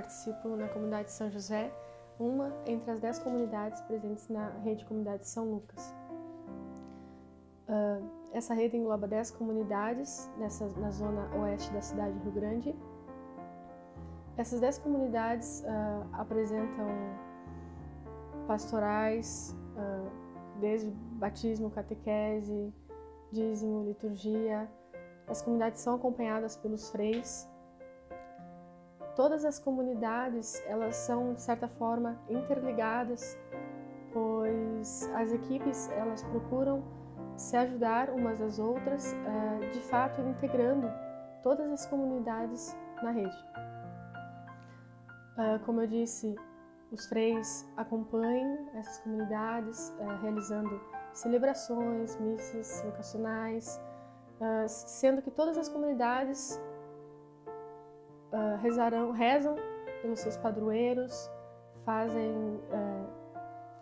participo na comunidade de São José, uma entre as dez comunidades presentes na rede Comunidade de São Lucas. Uh, essa rede engloba dez comunidades nessa, na zona oeste da cidade de Rio Grande. Essas dez comunidades uh, apresentam pastorais, uh, desde batismo, catequese, dízimo, liturgia. As comunidades são acompanhadas pelos freis todas as comunidades elas são de certa forma interligadas, pois as equipes elas procuram se ajudar umas às outras, eh, de fato integrando todas as comunidades na rede. Eh, como eu disse, os freis acompanham essas comunidades eh, realizando celebrações, missas vocacionais, sendo que todas as comunidades uh, rezarão, rezam pelos seus padroeiros, fazem uh,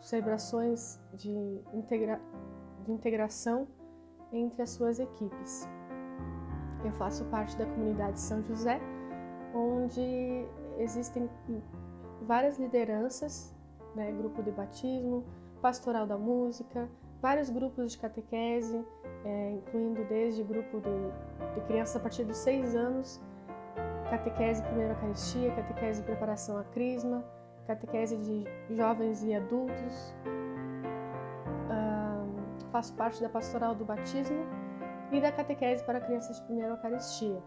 celebrações de, integra de integração entre as suas equipes. Eu faço parte da comunidade São José, onde existem várias lideranças, né, grupo de batismo, pastoral da música, vários grupos de catequese, é, incluindo desde grupo de, de crianças a partir dos seis anos catequese primeira Eucaristia, catequese preparação à crisma, catequese de jovens e adultos. Uh, faço parte da pastoral do batismo e da catequese para crianças de primeira Eucaristia.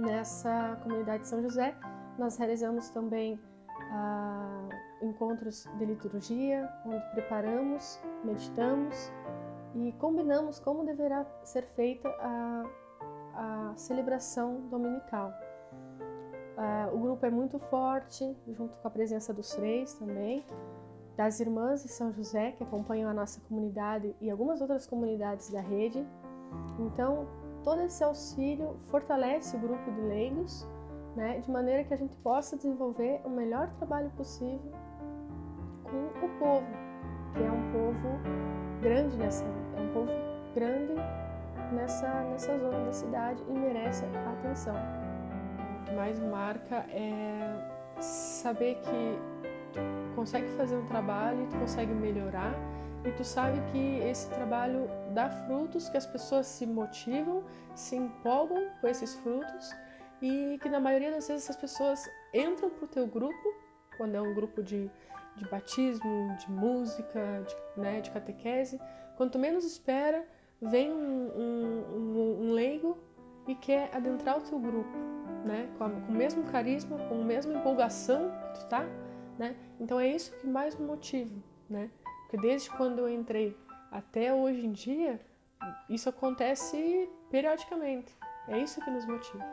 Nessa comunidade de São José, nós realizamos também uh, encontros de liturgia, onde preparamos, meditamos e combinamos como deverá ser feita a a celebração dominical. Uh, o grupo é muito forte, junto com a presença dos freis também, das irmãs de São José, que acompanham a nossa comunidade e algumas outras comunidades da rede. Então, todo esse auxílio fortalece o grupo de leigos, né, de maneira que a gente possa desenvolver o melhor trabalho possível com o povo, que é um povo grande nessa, é um povo nessa, nessa zona da cidade e merece atenção. O que mais marca é saber que tu consegue fazer um trabalho, tu consegue melhorar e tu sabe que esse trabalho dá frutos, que as pessoas se motivam, se empolgam com esses frutos e que na maioria das vezes essas pessoas entram pro teu grupo, quando é um grupo de, de batismo, de música, de, né, de catequese, quanto menos espera, vem um, um, um, leigo e quer adentrar o teu grupo, né? Com, a, com, o mesmo carisma, com a mesma empolgação que tu tá, né? Então é isso que mais me motiva, né? Porque desde quando eu entrei até hoje em dia, isso acontece periodicamente. É isso que nos motiva.